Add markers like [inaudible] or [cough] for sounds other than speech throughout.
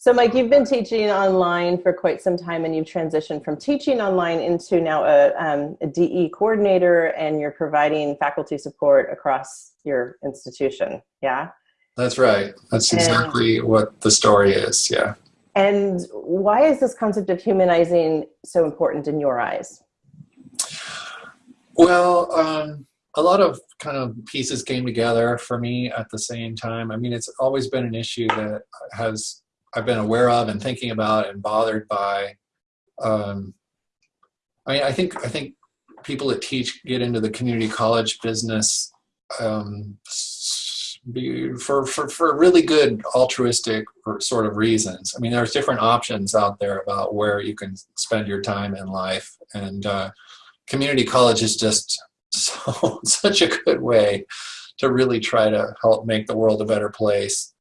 So Mike, you've been teaching online for quite some time and you've transitioned from teaching online into now a, um, a DE coordinator and you're providing faculty support across your institution, yeah? That's right. That's exactly and, what the story is, yeah. And why is this concept of humanizing so important in your eyes? Well, um, a lot of kind of pieces came together for me at the same time. I mean, it's always been an issue that has I've been aware of and thinking about and bothered by. Um, I mean, I think I think people that teach get into the community college business um, for, for, for really good altruistic sort of reasons. I mean, there's different options out there about where you can spend your time in life. And uh, community college is just [laughs] so such a good way to really try to help make the world a better place.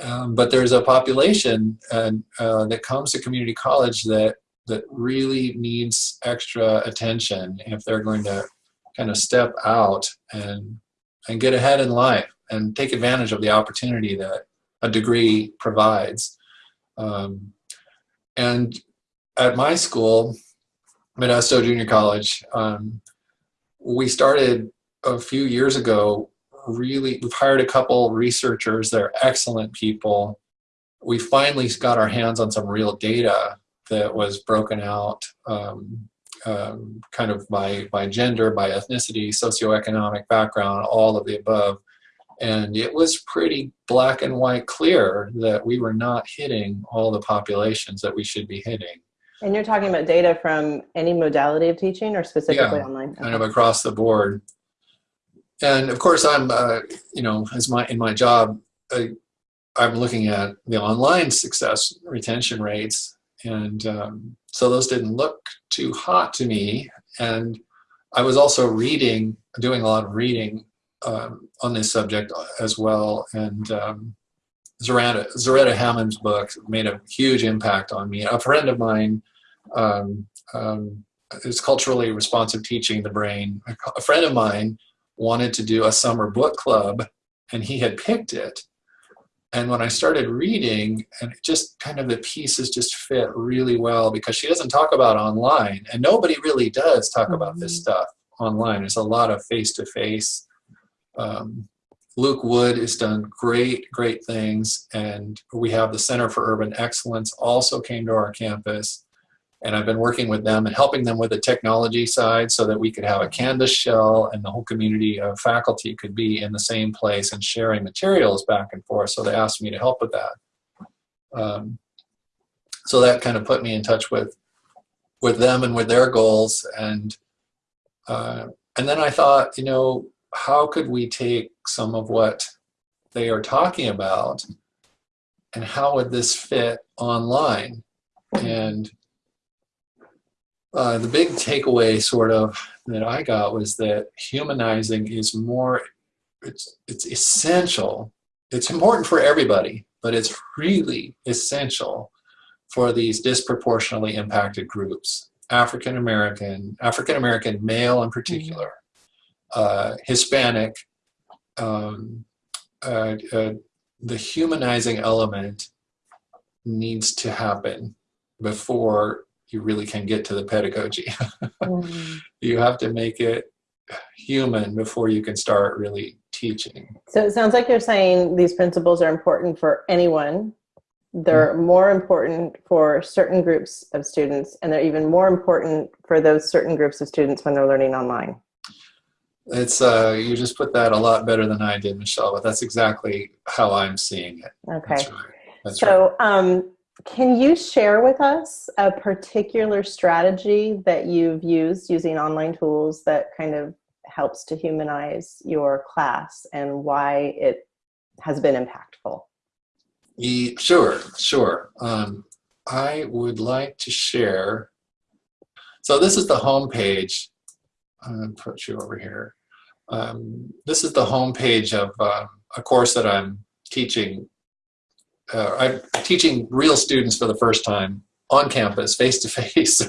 Um, but there's a population and, uh, that comes to community college that that really needs extra attention if they're going to kind of step out and and get ahead in life and take advantage of the opportunity that a degree provides. Um, and at my school, Modesto Junior College, um, we started a few years ago really, we've hired a couple researchers, they're excellent people. We finally got our hands on some real data that was broken out um, um, kind of by, by gender, by ethnicity, socioeconomic background, all of the above. And it was pretty black and white clear that we were not hitting all the populations that we should be hitting. And you're talking about data from any modality of teaching or specifically yeah, online? kind of across the board and of course I'm uh, you know as my in my job I, I'm looking at the online success retention rates. And um, so those didn't look too hot to me. And I was also reading doing a lot of reading um, on this subject as well. And um, Zaretta, Zaretta Hammond's book made a huge impact on me. A friend of mine um, um, is culturally responsive teaching the brain. A friend of mine wanted to do a summer book club and he had picked it. And when I started reading, and just kind of the pieces just fit really well because she doesn't talk about online, and nobody really does talk mm -hmm. about this mm-hmm. stuff online. There's a lot of face-to-face. -face. Um, Luke Wood has done great, great things, and we have the Center for Urban Excellence also came to our campus and I've been working with them and helping them with the technology side so that we could have a Canvas shell and the whole community of faculty could be in the same place and sharing materials back and forth. So they asked me to help with that. Um, so that kind of put me in touch with with them and with their goals. And uh, and then I thought, you know, how could we take some of what they are talking about and how would this fit online? And uh, the big takeaway sort of that I got was that humanizing is more, it's, it's essential. It's important for everybody, but it's really essential for these disproportionately impacted groups. African American, African American male in particular, uh, Hispanic, um, uh, uh, the humanizing element needs to happen before you really can get to the pedagogy. [laughs] mm. You have to make it human before you can start really teaching. So it sounds like you're saying these principles are important for anyone. They're mm. more important for certain groups of students, and they're even more important for those certain groups of students when they're learning online. It's uh, you just put that a lot better than I did, Michelle. But that's exactly how I'm seeing it. Okay. That's right. That's so, right. um, can you share with us a particular strategy that you've used using online tools that kind of helps to humanize your class and why it has been impactful? Sure, sure. Um, I would like to share. So this is the home page. I'm put you over here. Um, this is the home page of uh, a course that I'm teaching uh, I'm teaching real students for the first time on campus, face to face,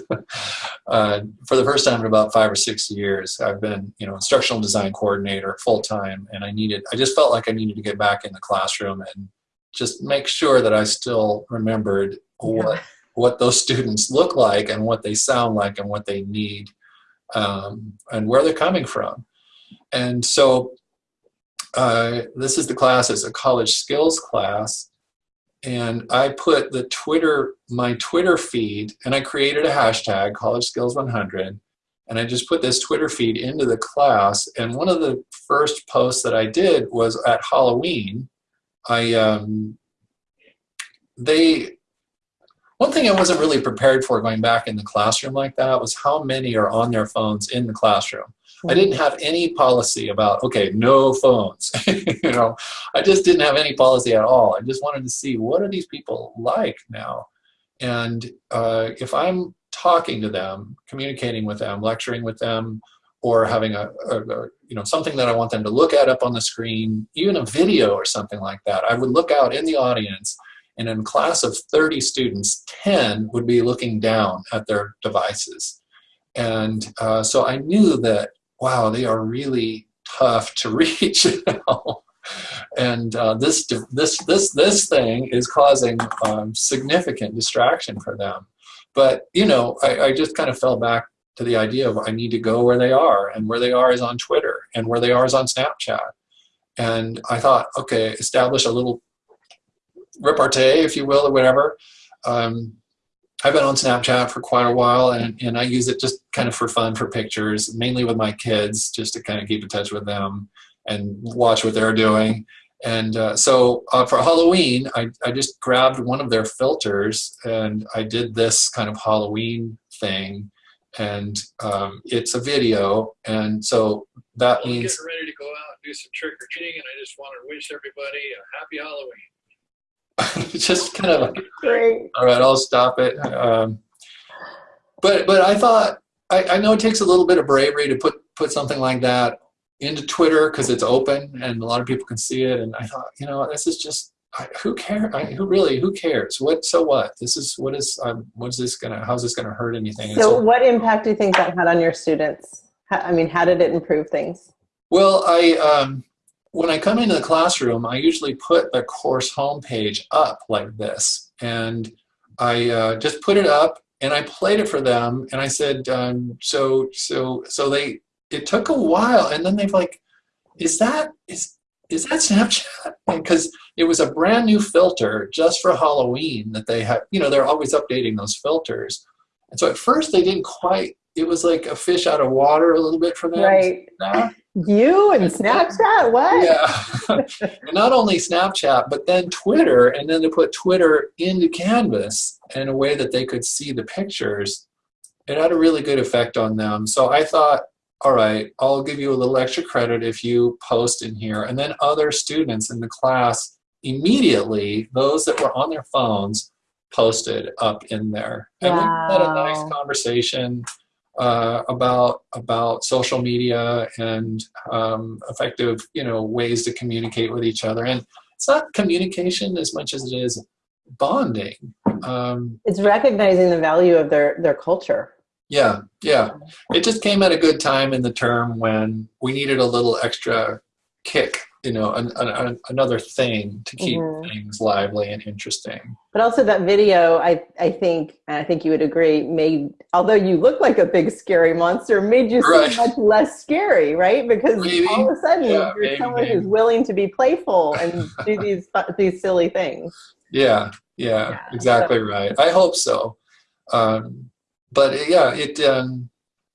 uh, for the first time in about five or six years. I've been, you know, instructional design coordinator full time, and I needed, I just felt like I needed to get back in the classroom and just make sure that I still remembered what what those students look like and what they sound like and what they need um, and where they're coming from. And so uh, this is the class, it's a college skills class. And I put the Twitter, my Twitter feed, and I created a hashtag, College Skills 100. And I just put this Twitter feed into the class. And one of the first posts that I did was at Halloween. I, um, they, one thing I wasn't really prepared for going back in the classroom like that was how many are on their phones in the classroom. I didn't have any policy about, okay, no phones. [laughs] you know, I just didn't have any policy at all. I just wanted to see what are these people like now? And uh, if I'm talking to them, communicating with them, lecturing with them, or having a, a, a, you know something that I want them to look at up on the screen, even a video or something like that, I would look out in the audience and in a class of 30 students, 10 would be looking down at their devices. And uh, so I knew that, wow, they are really tough to [laughs] reach. and uh, this, this, this, this thing is causing um, significant distraction for them. But, you know, I, I just kind of fell back to the idea of I need to go where they are, and where they are is on Twitter, and where they are is on Snapchat. And I thought, okay, establish a little repartee, if you will, or whatever. Um, I've been on Snapchat for quite a while, and, and I use it just kind of for fun, for pictures, mainly with my kids, just to kind of keep in touch with them and watch what they're doing. And uh, so uh, for Halloween, I, I just grabbed one of their filters and I did this kind of Halloween thing. And um, it's a video. And so that well, means. Getting ready to go out and do some trick or treating. And I just want to wish everybody a happy Halloween. [laughs] just kind of like, Great. all right, I'll stop it. Um, but but I thought I, I know it takes a little bit of bravery to put put something like that into Twitter because it's open and a lot of people can see it. And I thought, you know, this is just I, who cares? who really? Who cares? What? So what? This is what is? Um, what's this gonna? How's this gonna hurt anything? So, so, what impact do you think that had on your students? How, I mean, how did it improve things? Well, I um, when I come into the classroom, I usually put the course homepage up like this. And I uh, just put it up and I played it for them. And I said, um, so, so, so they, it took a while. And then they've like, is that, is, is that Snapchat? [laughs] Because it was a brand new filter just for Halloween that they had, you know, they're always updating those filters. And so at first they didn't quite, it was like a fish out of water a little bit for them. Right. You and Snapchat? What? Yeah. [laughs] and not only Snapchat, but then Twitter, and then to put Twitter into Canvas in a way that they could see the pictures. It had a really good effect on them. So I thought, all right, I'll give you a little extra credit if you post in here. And then other students in the class immediately, those that were on their phones, posted up in there. And wow. we had a nice conversation uh, about about social media and um, effective, you know, ways to communicate with each other. And it's not communication as much as it is bonding. Um, it's recognizing the value of their their culture. Yeah, yeah. It just came at a good time in the term when we needed a little extra kick you know an, an, another thing to keep mm-hmm. things lively and interesting but also that video i i think and i think you would agree made although you look like a big scary monster made you right. seem much less scary right because maybe. all of a sudden yeah, you're maybe, someone maybe. who's willing to be playful and [laughs] do these these silly things yeah yeah, yeah exactly so. right i hope so um, but yeah it um,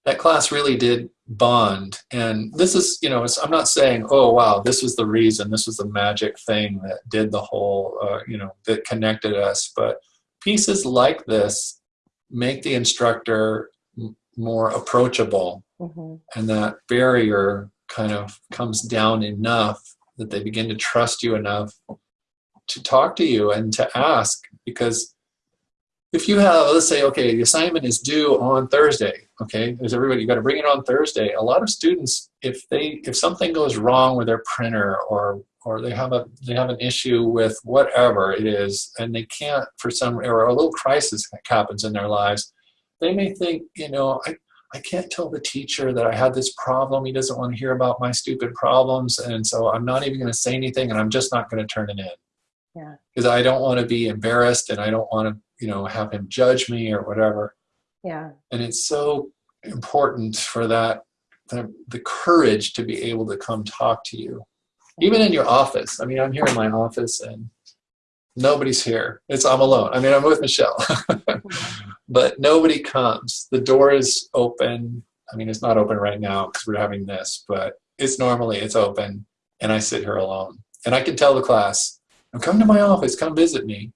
that class really did bond. And this is you know i'm not saying oh wow this was the reason this was the magic thing that did the whole uh, you know that connected us. But pieces like this make the instructor more approachable. Mm-hmm. and that barrier kind of comes down enough that they begin to trust you enough to talk to you and to ask because if you have, let's say, okay, the assignment is due on Thursday, okay, there's everybody, you got to bring it on Thursday. A lot of students, if they, if something goes wrong with their printer or, or they have a, they have an issue with whatever it is, and they can't for some, or a little crisis happens in their lives, they may think, you know, I, I can't tell the teacher that I had this problem. He doesn't want to hear about my stupid problems. And so I'm not even going to say anything and I'm just not going to turn it in. Yeah. Because I don't want to be embarrassed and I don't want to, you know, have him judge me or whatever. Yeah. And it's so important for that, the, the courage to be able to come talk to you. Even in your office. I mean, I'm here in my office and nobody's here. It's I'm alone. I mean, I'm with Michelle, [laughs] but nobody comes. The door is open. I mean, it's not open right now because we're having this, but it's normally it's open, and I sit here alone. And I can tell the class, "Come to my office. Come visit me."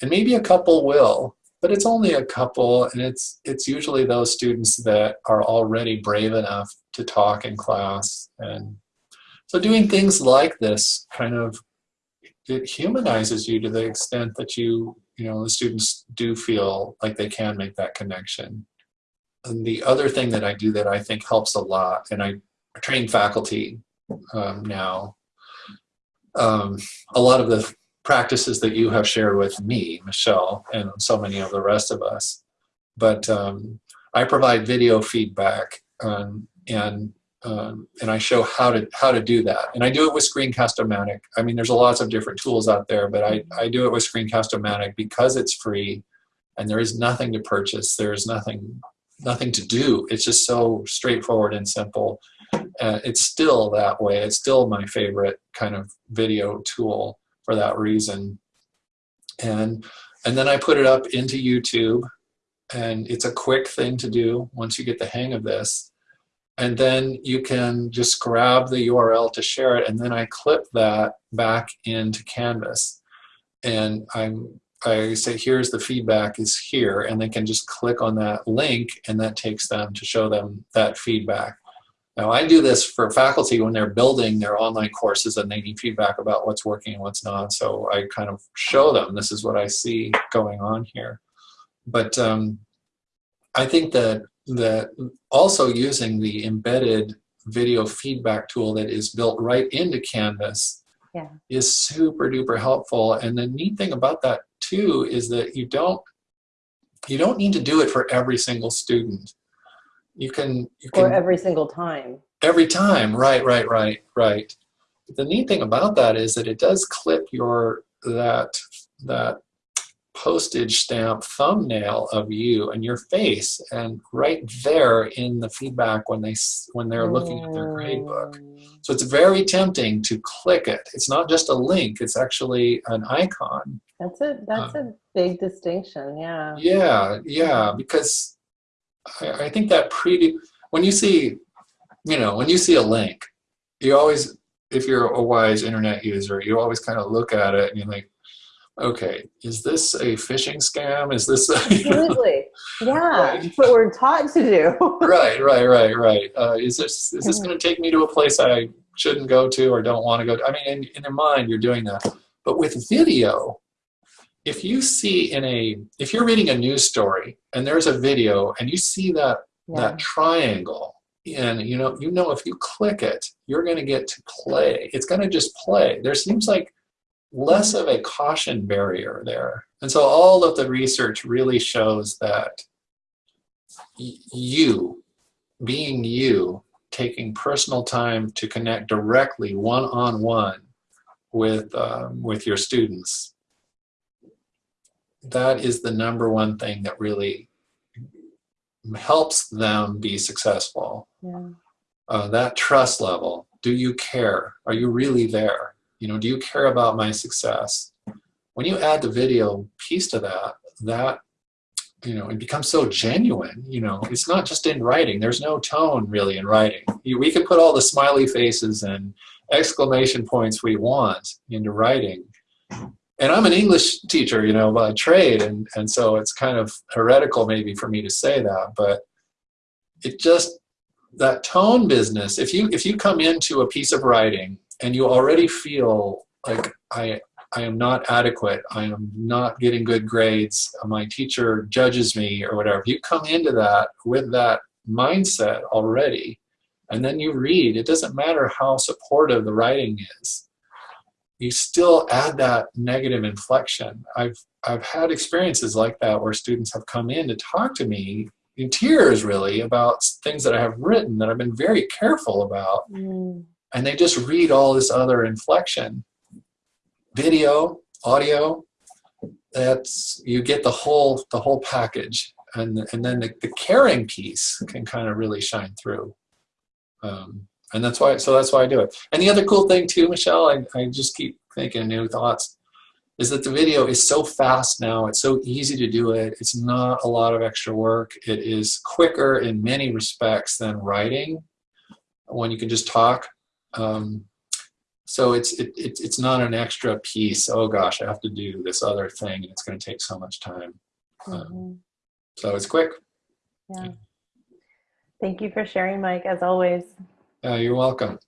And maybe a couple will, but it's only a couple, and it's it's usually those students that are already brave enough to talk in class. And so, doing things like this kind of it humanizes you to the extent that you you know the students do feel like they can make that connection and the other thing that i do that i think helps a lot and i train faculty um, now um, a lot of the practices that you have shared with me michelle and so many of the rest of us but um, i provide video feedback um, and um, and I show how to how to do that. And I do it with Screencast-O-Matic. I mean, there's a lots of different tools out there, but I, I do it with Screencast-O-Matic because it's free and there is nothing to purchase. There is nothing nothing to do. It's just so straightforward and simple. Uh, it's still that way. It's still my favorite kind of video tool for that reason. And and then I put it up into YouTube and it's a quick thing to do once you get the hang of this and then you can just grab the URL to share it and then I clip that back into Canvas and I'm I say here's the feedback is here and they can just click on that link and that takes them to show them that feedback. Now I do this for faculty when they're building their online courses and they need feedback about what's working and what's not so I kind of show them this is what I see going on here. But um, I think that that also using the embedded video feedback tool that is built right into Canvas yeah. is super duper helpful. And the neat thing about that too is that you don't you don't need to do it for every single student. You can you can or every single time. Every time, right, right, right, right. The neat thing about that is that it does clip your that that postage stamp thumbnail of you and your face and right there in the feedback when they when they're looking at their gradebook so it's very tempting to click it. It's not just a link it's actually an icon. That's a that's um, a big distinction yeah. Yeah yeah because I, I think that pre when you see you know when you see a link you always if you're a wise internet user you always kind of look at it and you're like okay, is this a phishing scam? Is this a, [laughs] absolutely? [laughs] Yeah, right. what we're taught to do. [laughs] right, right, right, right. Uh, is this is this going to take me to a place I shouldn't go to or don't want to go to? I mean, in, in your mind, you're doing that. But with video, if you see in a if you're reading a news story and there's a video and you see that yeah. that triangle and you know you know if you click it you're going to get to play it's going to just play there seems like less of a caution barrier there. And so all of the research really shows that you, being you, taking personal time to connect directly one-on-one -on -one with, um, with your students, that is the number one thing that really helps them be successful. Yeah. Uh, that trust level. Do you care? Are you really there? You know, do you care about my success? When you add the video piece to that, that, you know, it becomes so genuine, you know, it's not just in writing. There's no tone really in writing. We can put all the smiley faces and exclamation points we want into writing. And I'm an English teacher, you know, by trade, and, and so it's kind of heretical maybe for me to say that, but it just, that tone business, if you, if you come into a piece of writing and you already feel like I, I am not adequate, I am not getting good grades, my teacher judges me or whatever, you come into that with that mindset already, and then you read, it doesn't matter how supportive the writing is, you still add that negative inflection. I've, I've had experiences like that where students have come in to talk to me in tears really about things that I have written that I've been very careful about. Mm and they just read all this other inflection. Video, audio, that's you get the whole the whole package, and and then the, the caring piece can kind of really shine through. Um, and that's why so that's why I do it. And the other cool thing too, Michelle, I, I just keep thinking new thoughts, is that the video is so fast now. It's so easy to do it. It's not a lot of extra work. It is quicker in many respects than writing when you can just talk. Um, so it's it, it, it's not an extra piece. Oh gosh, I have to do this other thing, and it's going to take so much time. Um, Mhm. so it's quick. Yeah. Thank you for sharing, Mike, as always. Uh, you're welcome.